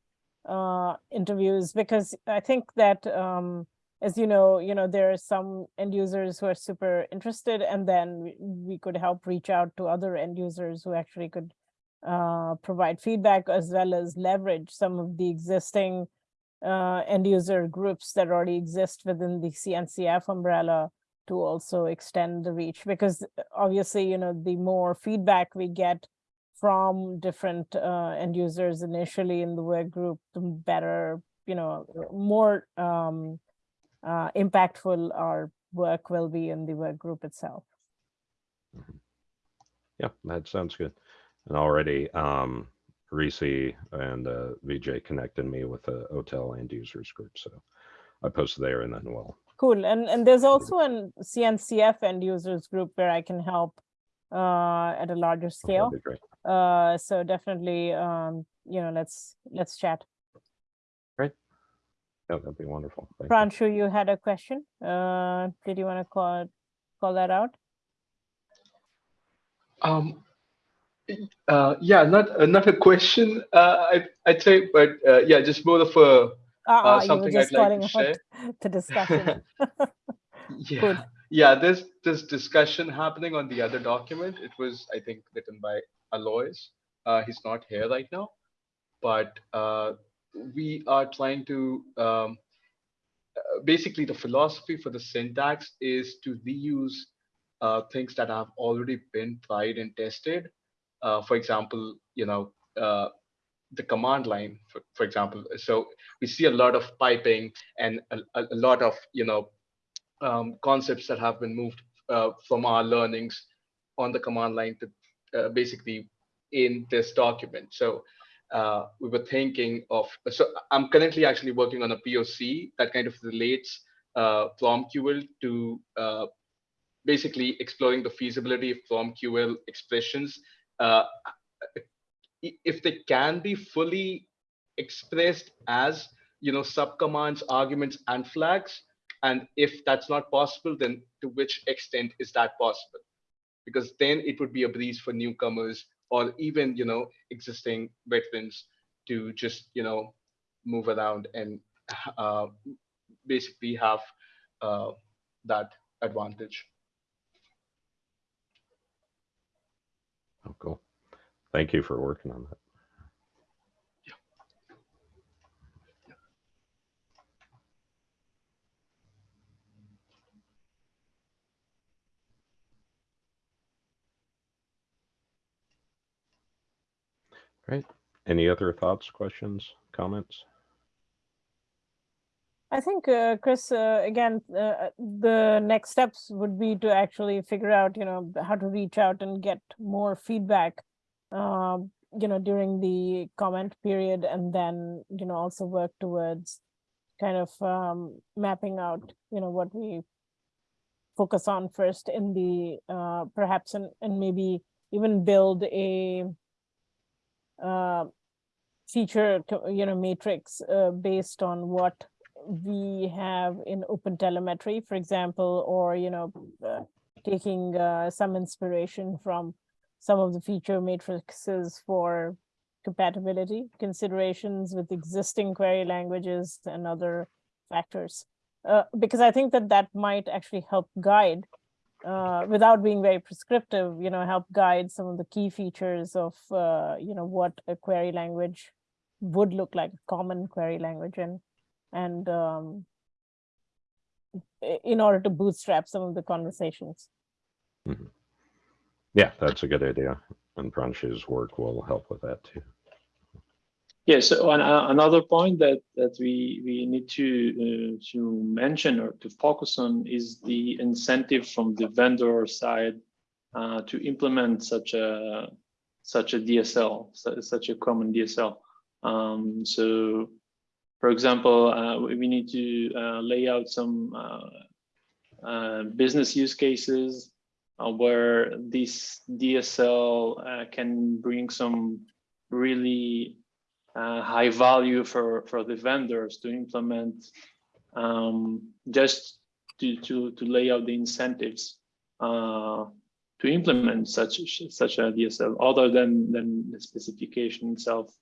uh, interviews, because I think that um, as you know, you know, there are some end users who are super interested, and then we, could help reach out to other end users who actually could uh, provide feedback as well as leverage some of the existing uh, end user groups that already exist within the CNCF umbrella to also extend the reach because obviously, you know, the more feedback we get from different uh, end users initially in the work group, the better, you know, more um, uh, impactful our work will be in the work group itself. Yeah, that sounds good. And already, um, Reese and uh, Vijay connected me with the OTel end users group, so I posted there and then we'll. Cool, and and there's also an CNCF end users group where I can help uh, at a larger scale. that'd be great. Uh, so definitely, um, you know, let's let's chat. Great. Yeah, that'd be wonderful. Thank you. You had a question. Uh, did you want to call, call that out? Um, uh, yeah, not uh, not a question. Uh, I I'd say, but uh, yeah, just more of a Uh, uh, something just I'd like to share. the discussion. yeah yeah. There's this discussion happening on the other document. It was I think written by Alois. Uh, he's not here right now, but uh, we are trying to um, uh, basically the philosophy for the syntax is to reuse uh, things that have already been tried and tested. Uh, for example, you know, uh, the command line, for, for example. So we see a lot of piping and a, a lot of, you know, um, concepts that have been moved uh, from our learnings on the command line to uh, basically in this document. So uh, we were thinking of, so I'm currently actually working on a POC that kind of relates uh, PromQL to uh, basically exploring the feasibility of PromQL expressions. If they can be fully expressed as, you know, subcommands, arguments, and flags, and if that's not possible, then to which extent is that possible? Because then it would be a breeze for newcomers or even, you know, existing veterans to just, you know, move around and uh, basically have uh, that advantage. Oh, cool. Thank you for working on that. Great. Any other thoughts, questions, comments? I think, uh, Chris, uh, again, uh, the next steps would be to actually figure out, you know, how to reach out and get more feedback, um, you know, during the comment period and then, you know, also work towards kind of um, mapping out, you know, what we focus on first in the, uh, perhaps, and, and maybe even build a uh, feature, you know, matrix uh, based on what we have in open telemetry, for example, or, you know, uh, taking uh, some inspiration from some of the feature matrices for compatibility considerations with existing query languages and other factors. Uh, because I think that that might actually help guide uh, without being very prescriptive, you know, help guide some of the key features of, uh, you know, what a query language would look like, common query language, and and um, in order to bootstrap some of the conversations. Yeah, that's a good idea. And Pranshu's work will help with that too. Yeah, so an, uh, another point that that we we need to uh, to mention or to focus on is the incentive from the vendor side uh, to implement such a such a DSL, su- such a common DSL. Um, so, for example, uh, we need to uh, lay out some uh, business use cases uh, where this DSL uh, can bring some really uh, high value for for the vendors to implement um, just to to to lay out the incentives uh, to implement such such a DSL other than than the specification itself.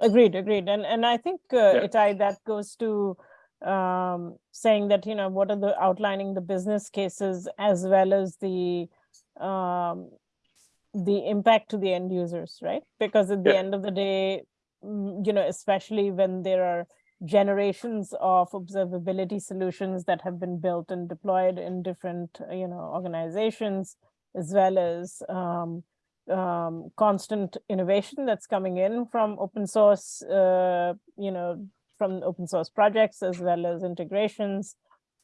Agreed, agreed. And and I think uh, Yeah. Itai, that goes to um, saying that, you know, what are the outlining the business cases as well as the um, the impact to the end users, right? Because at the Yeah. end of the day, mm, you know, especially when there are generations of observability solutions that have been built and deployed in different, uh, you know, organizations, as well as um, um, constant innovation that's coming in from open source, uh, you know, from open source projects as well as integrations.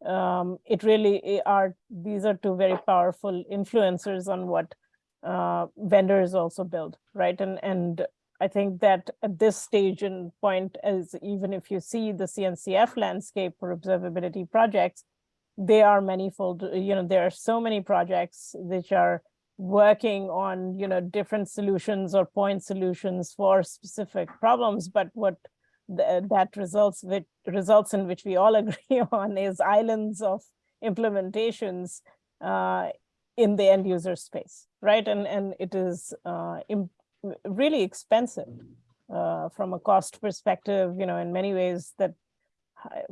Um, it really are, these are two very powerful influencers on what uh, vendors also build, right? And, and I think that at this stage and point, as even if you see the CNCF landscape for observability projects, they are manifold, you know, there are so many projects which are working on, you know, different solutions or point solutions for specific problems. But what th- that results results in which we all agree on is islands of implementations uh, in the end user space, right? And and it is uh, really expensive uh, from a cost perspective. You know, in many ways that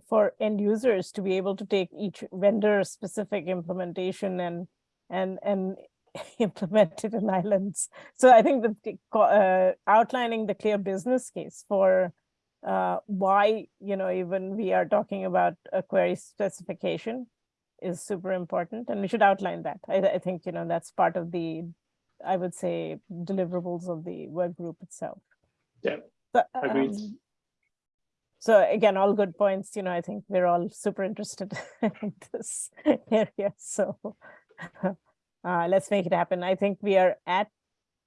for end users to be able to take each vendor specific implementation and and and implement it in islands. So I think that uh, outlining the clear business case for uh, why you know even we are talking about a query specification is super important, and we should outline that. I, I think you know that's part of the, I would say, deliverables of the work group itself. Yeah, So, agreed. um, so again, all good points. You know, I think we're all super interested in this area. So uh, let's make it happen. I think we are at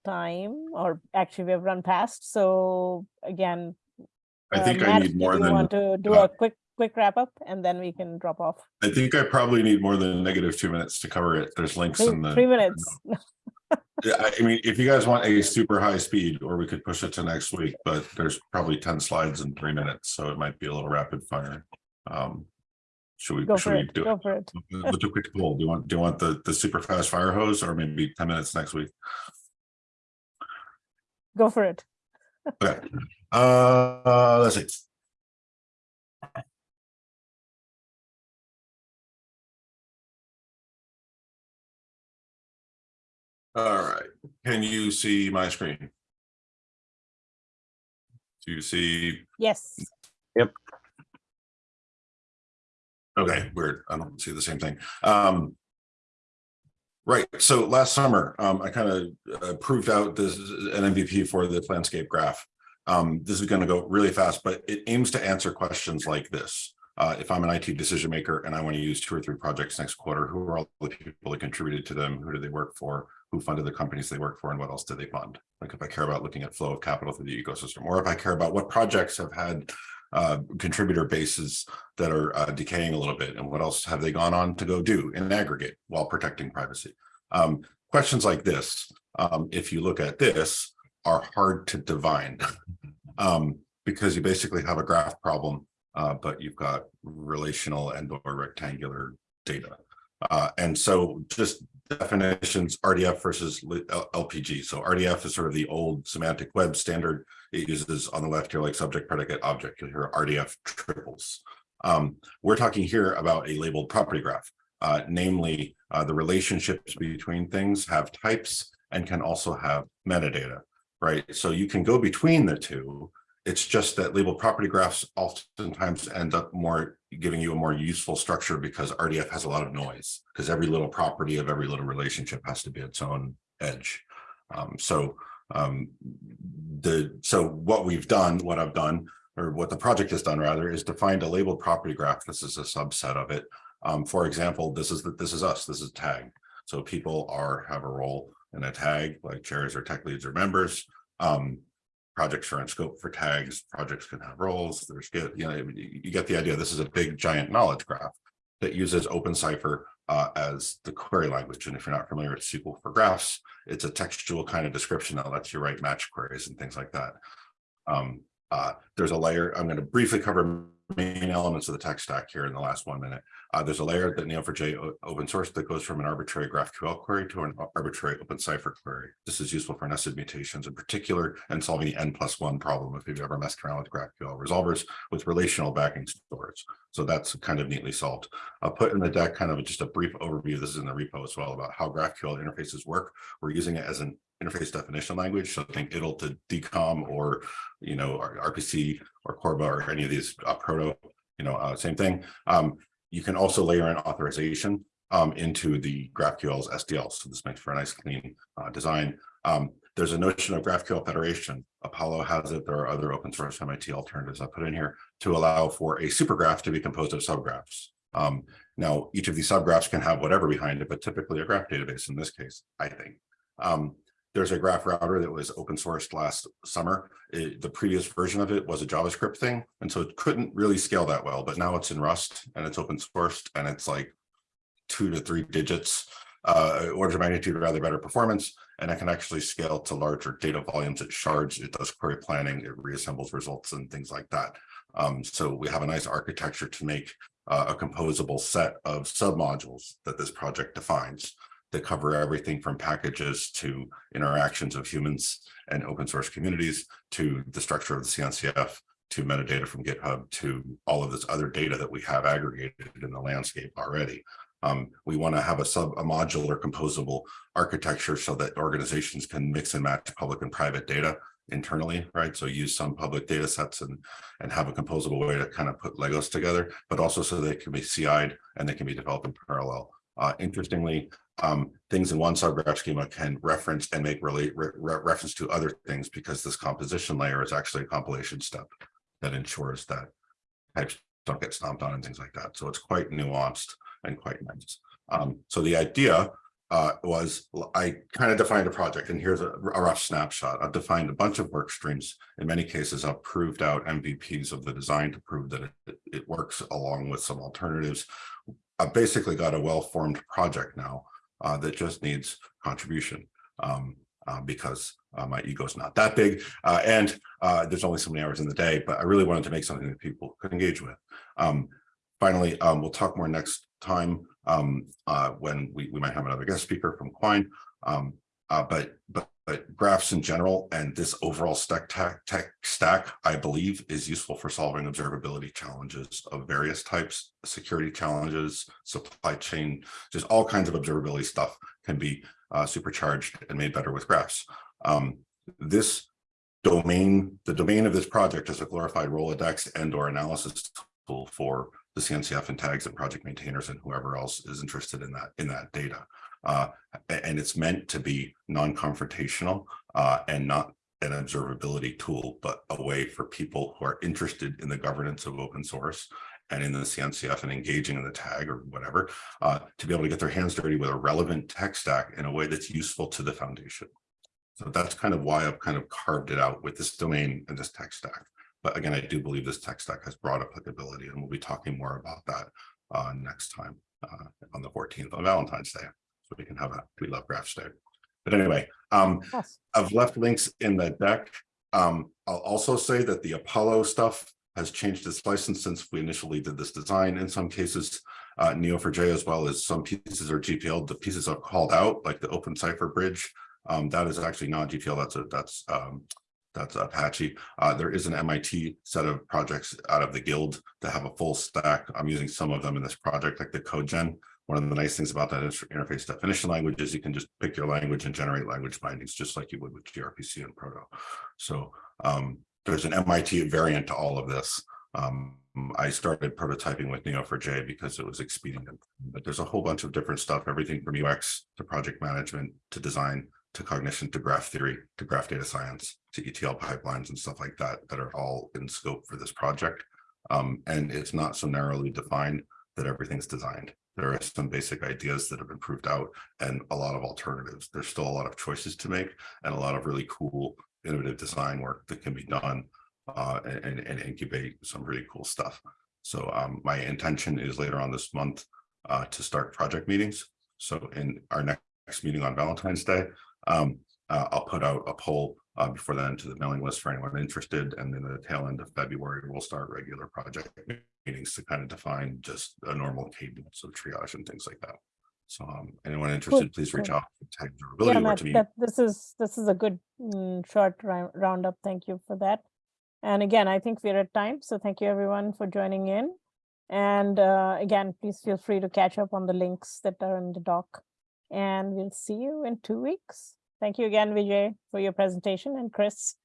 time, or actually we have run past. So again, I uh, think I need more than, want to do uh, a quick quick wrap up, and then we can drop off. I think I probably need more than negative two minutes to cover it. There's links Three, in the. three minutes. Yeah, I mean, if you guys want a super high speed, or we could push it to next week, but there's probably ten slides in three minutes, so it might be a little rapid fire. Um, Should we, Go should we it. do Go it? for it. Let's do a quick poll. Do you want, do you want the, the super fast fire hose or maybe ten minutes next week? Go for it. Okay, uh, let's see. All right, can you see my screen? Do you see, Yes. Yep. Okay, weird, I don't see the same thing. Um. Right, so last summer, um, I kind of uh, proved out this is an MVP for the landscape graph. Um, this is gonna go really fast, but it aims to answer questions like this. Uh, if I'm an IT decision maker and I want to use two or three projects next quarter, who are all the people that contributed to them? Who do they work for? Who funded the companies they work for and what else did they fund? Like if I care about looking at flow of capital through the ecosystem, or if I care about what projects have had uh, contributor bases that are uh, decaying a little bit and what else have they gone on to go do in aggregate while protecting privacy? Um, questions like this, um, if you look at this, are hard to divine. um, because you basically have a graph problem, uh, but you've got relational and or rectangular data. Uh, and so just definitions, RDF versus LPG. So RDF is sort of the old semantic web standard. It uses on the left here like subject, predicate, object. Hear RDF triples. Um, we're talking here about a labeled property graph, uh, namely uh, the relationships between things have types and can also have metadata, right? So you can go between the two. It's just that labeled property graphs oftentimes end up more giving you a more useful structure because RDF has a lot of noise because every little property of every little relationship has to be its own edge. Um, so um, the so what we've done, what I've done, or what the project has done rather, is defined a labeled property graph. This is a subset of it. Um, for example, this is that this is us. This is tag. So people are have a role in a tag, like chairs or tech leads or members. Um, projects are in scope for tags. Projects can have roles. There's get you know you get the idea. This is a big giant knowledge graph that uses openCypher uh, as the query language. And if you're not familiar with SQL for graphs, it's a textual kind of description that lets you write match queries and things like that. Um, uh, there's a layer, I'm going to briefly cover main elements of the tech stack here in the last one minute. Uh, there's a layer that Neo4j open source that goes from an arbitrary GraphQL query to an arbitrary openCypher query. This is useful for nested mutations in particular and solving the N plus one problem if you've ever messed around with GraphQL resolvers with relational backing stores. So that's kind of neatly solved. I'll put in the deck kind of just a brief overview. This is in the repo as well about how GraphQL interfaces work. We're using it as an interface definition language. So think it'll to DCOM or, you know, RPC or Corba or any of these uh, proto, you know, uh, same thing. Um, you can also layer in authorization um, into the GraphQL's SDL. So this makes for a nice clean uh, design. Um, there's a notion of GraphQL federation. Apollo has it. There are other open source MIT alternatives I put in here to allow for a supergraph to be composed of subgraphs. Um, now, each of these subgraphs can have whatever behind it, but typically a graph database in this case, I think. Um, there's a graph router that was open sourced last summer. It- the previous version of it was a JavaScript thing, and so it couldn't really scale that well, but now it's in Rust and it's open sourced and it's like two to three digits. uh, of magnitude rather better performance, and it can actually scale to larger data volumes. It shards, it does query planning, it reassembles results and things like that. Um, so we have a nice architecture to make uh, a composable set of submodules that this project defines that cover everything from packages to interactions of humans and open source communities to the structure of the CNCF to metadata from GitHub to all of this other data that we have aggregated in the landscape already. Um, we want to have a sub a modular composable architecture so that organizations can mix and match public and private data internally, right? So use some public data sets and and have a composable way to kind of put Legos together, but also so they can be CI'd and they can be developed in parallel. Uh, interestingly, um, things in one subgraph schema can reference and make relate re re reference to other things because this composition layer is actually a compilation step that ensures that types don't get stomped on and things like that. So it's quite nuanced and quite nice. Um, so the idea uh, was I kind of defined a project and here's a, a rough snapshot. I've defined a bunch of work streams. In many cases, I've proved out MVPs of the design to prove that it, it works along with some alternatives. I've basically got a well-formed project now uh, that just needs contribution um, uh, because uh, my ego's not that big uh, and uh, there's only so many hours in the day, but I really wanted to make something that people could engage with. Um, finally, um, we'll talk more next time um, uh, when we, we might have another guest speaker from Quine. Um, but, but, but graphs in general and this overall stack tech, tech stack, I believe, is useful for solving observability challenges of various types, security challenges, supply chain, just all kinds of observability stuff can be uh, supercharged and made better with graphs. Um, this domain, the domain of this project is a glorified Rolodex and or analysis tool for the CNCF and tags and project maintainers and whoever else is interested in that in that data. Uh, and it's meant to be non-confrontational uh, and not an observability tool, but a way for people who are interested in the governance of open source and in the CNCF and engaging in the tag or whatever, uh, to be able to get their hands dirty with a relevant tech stack in a way that's useful to the foundation. So that's kind of why I've kind of carved it out with this domain and this tech stack. But again, I do believe this tech stack has broad applicability and we'll be talking more about that uh, next time uh, on the 14th on Valentine's Day. So we can have a We Love Graphs Day. But anyway, um, Yes. I've left links in the deck. Um, I'll also say that the Apollo stuff has changed its license since we initially did this design. In some cases, uh, Neo4j as well as some pieces are GPL. The pieces I've called out, like the openCypher Bridge, um, that is actually not GPL. That's a that's um, that's Apache. Uh, there is an MIT set of projects out of the guild that have a full stack. I'm using some of them in this project, like the CodeGen. One of the nice things about that interface definition language is you can just pick your language and generate language bindings just like you would with gRPC and Proto. So um, there's an MIT variant to all of this. Um, I started prototyping with Neo4j because it was expedient, but there's a whole bunch of different stuff, everything from UX to project management to design to cognition to graph theory to graph data science to ETL pipelines and stuff like that that are all in scope for this project. Um, and it's not so narrowly defined that everything's designed. There are some basic ideas that have been proved out and a lot of alternatives. There's still a lot of choices to make and a lot of really cool innovative design work that can be done uh, and, and incubate some really cool stuff. So um, my intention is later on this month uh, to start project meetings. So in our next meeting on Valentine's Day, um, uh, I'll put out a poll uh, before then to the mailing list for anyone interested. And then the tail end of February, we'll start regular project meetings to kind of define just a normal cadence of triage and things like that. So um, anyone interested, please reach cool. out to Yeah, or Matt, to me. that, this is, this is a good mm, short rou- roundup. Thank you for that. And again, I think we're at time, so thank you everyone for joining in. And uh, again, please feel free to catch up on the links that are in the doc. And we'll see you in two weeks. Thank you again, Vijay, for your presentation and Chris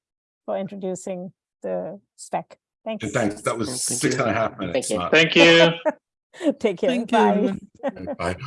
for introducing the spec. Thanks. And thanks, that was Thank six you. and a half minutes. you. not- Thank you. Take care. Thank Bye. everyone. Bye.